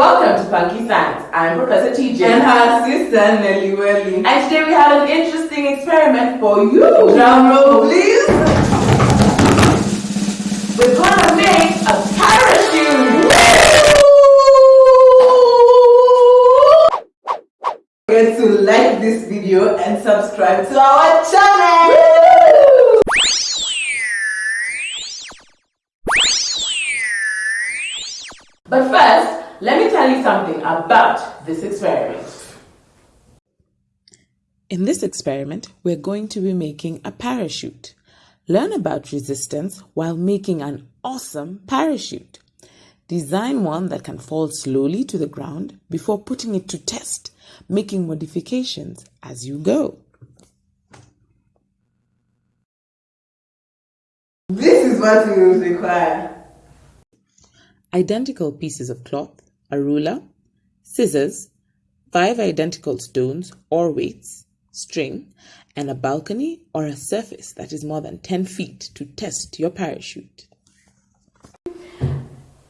Welcome to Funky Science. I'm Professor TJ. And her sister Nelly Welly. And today we have an interesting experiment for you. Drum roll, please. We're gonna make a parachute. Forget to like this video and subscribe to our channel. But first, let me tell you something about this experiment. In this experiment, we're going to be making a parachute. Learn about resistance while making an awesome parachute. Design one that can fall slowly to the ground before putting it to test, making modifications as you go. This is what we will require. Identical pieces of cloth, a ruler, scissors, five identical stones or weights, string, and a balcony or a surface that is more than 10 feet to test your parachute.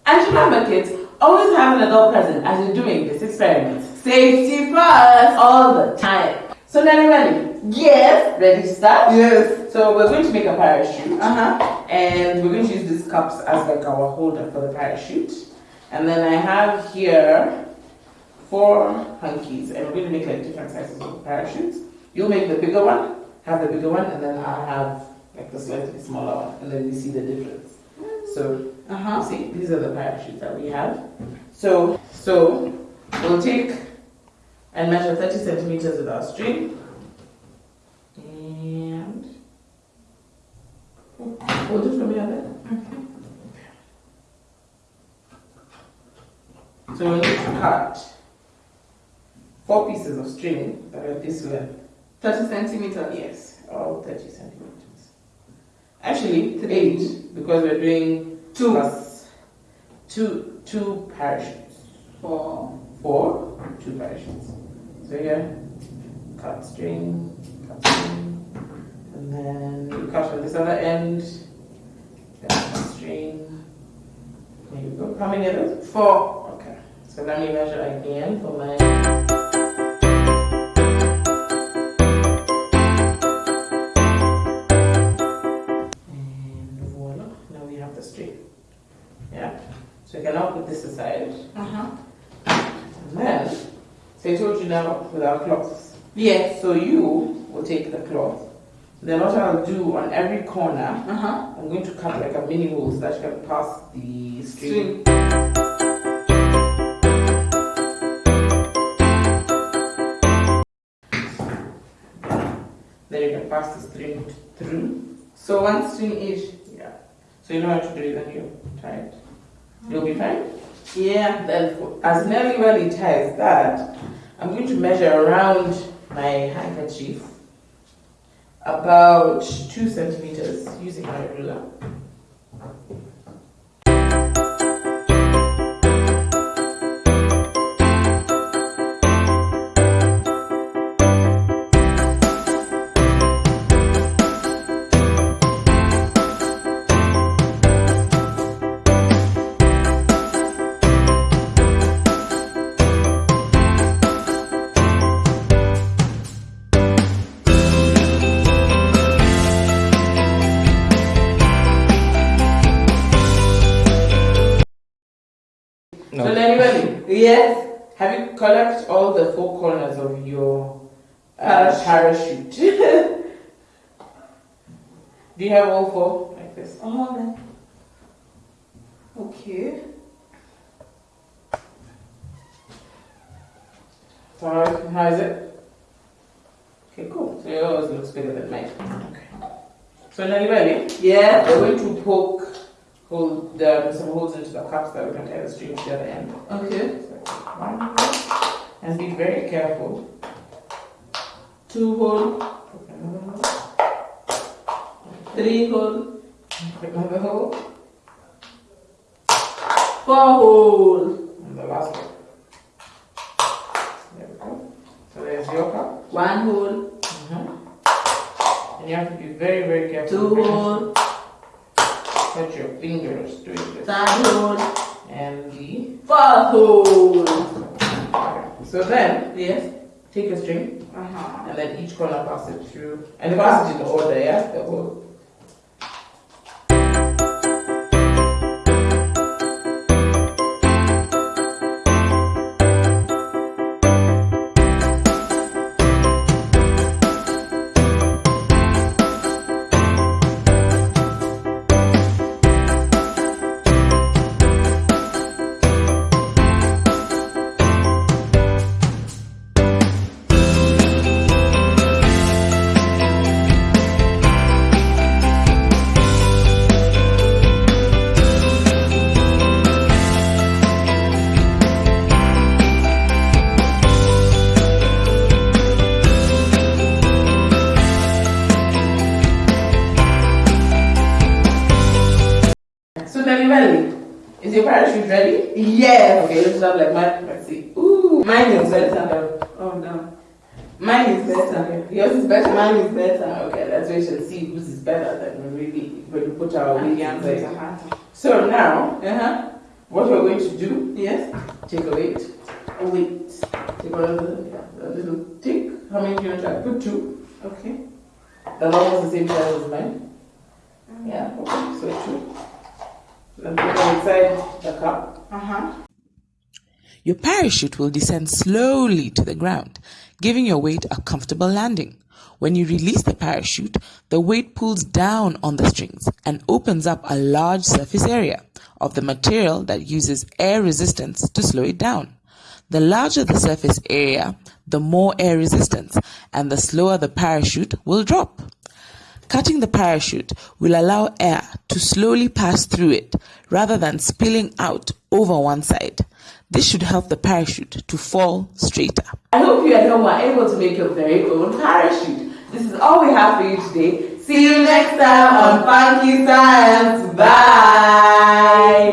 And remember, kids, always have an adult present as you're doing this experiment. Safety first. All the time. So, Nelly, ready? Yes. Ready to start? Yes. So, we're going to make a parachute. Uh huh. And we're going to use these cups as like our holder for the parachute. And then I have here four hunkies, and we're going to make like different sizes of parachutes. You'll make the bigger one, have the bigger one, and then I'll have like the slightly smaller one, and then you see the difference. So, Uh you huh. see, these are the parachutes that we have. So, so we'll take and measure 30 centimeters with our string. And hold it for me on that. So we need to cut four pieces of string that are this length. 30 centimeters. Yes, all 30 centimeters. Actually, eight because we're doing Two. plus two two parachutes. Four. Four, two parachutes. So here, cut string, cut string, and then you cut on this other end, then cut string. There you go. How many of those? Four. So let me measure again for my. And voila, now we have the string. Yeah. So you can now put this aside. Uh huh. And then, so I told you now with our cloths. Yes. So you will take the cloth. Then what I'll do on every corner, Uh huh. I'm going to cut like a mini hole so that you can pass the string. String. Pass the string through. So one string each. Yeah. So you know how to do it then you tie it. You'll be fine. Yeah. Then as Nelly Welly ties that, I'm going to measure around my handkerchief about two centimeters using my ruler. Nelly Yes. have you collect all the four corners of your uh, Parachute. do you have all four like this? Oh. Okay. So how, is it? Okay, cool. So yours looks bigger than mine. Okay. So Welly, Yeah. we're going to poke hold the some holes into the cups that we can tie the string to the other end. Okay. So one and be very careful. Two hole, poke another hole, Three hole. another hole, Four hole. and the last one. There we go. So there's your cup. One hole. Mm-hmm. And you have to be very, very careful. Two hole. Fingers doing this. Third hole. And the Butthole. So then, Yes. take a string Uh-huh. and then each corner pass it through. And pass it in order, yeah? The whole. Is your parachute ready? Yes. Okay, let's have like mine. Let's see. Ooh, Mine is better. Oh no. Mine is better. Yours is better. Mine is better. Okay, let's wait and see whose is better. Then we really when we put our weight Yeah, inside. So now, Uh-huh. what we're going to do? Yes. Take a weight. Oh, wait. Take a little, yeah, a little tick. How many do you want to? Put two. Okay. They're almost the same size as mine. Yeah. Okay. So two. Then put them inside the cup. Uh-huh. Your parachute will descend slowly to the ground, giving your weight a comfortable landing. When you release the parachute, the weight pulls down on the strings and opens up a large surface area of the material that uses air resistance to slow it down. The larger the surface area, the more air resistance, and the slower the parachute will drop. Cutting the parachute will allow air to slowly pass through it rather than spilling out over one side. This should help the parachute to fall straighter. I hope you at home are able to make your very own parachute. This is all we have for you today. See you next time on Funky Science. Bye.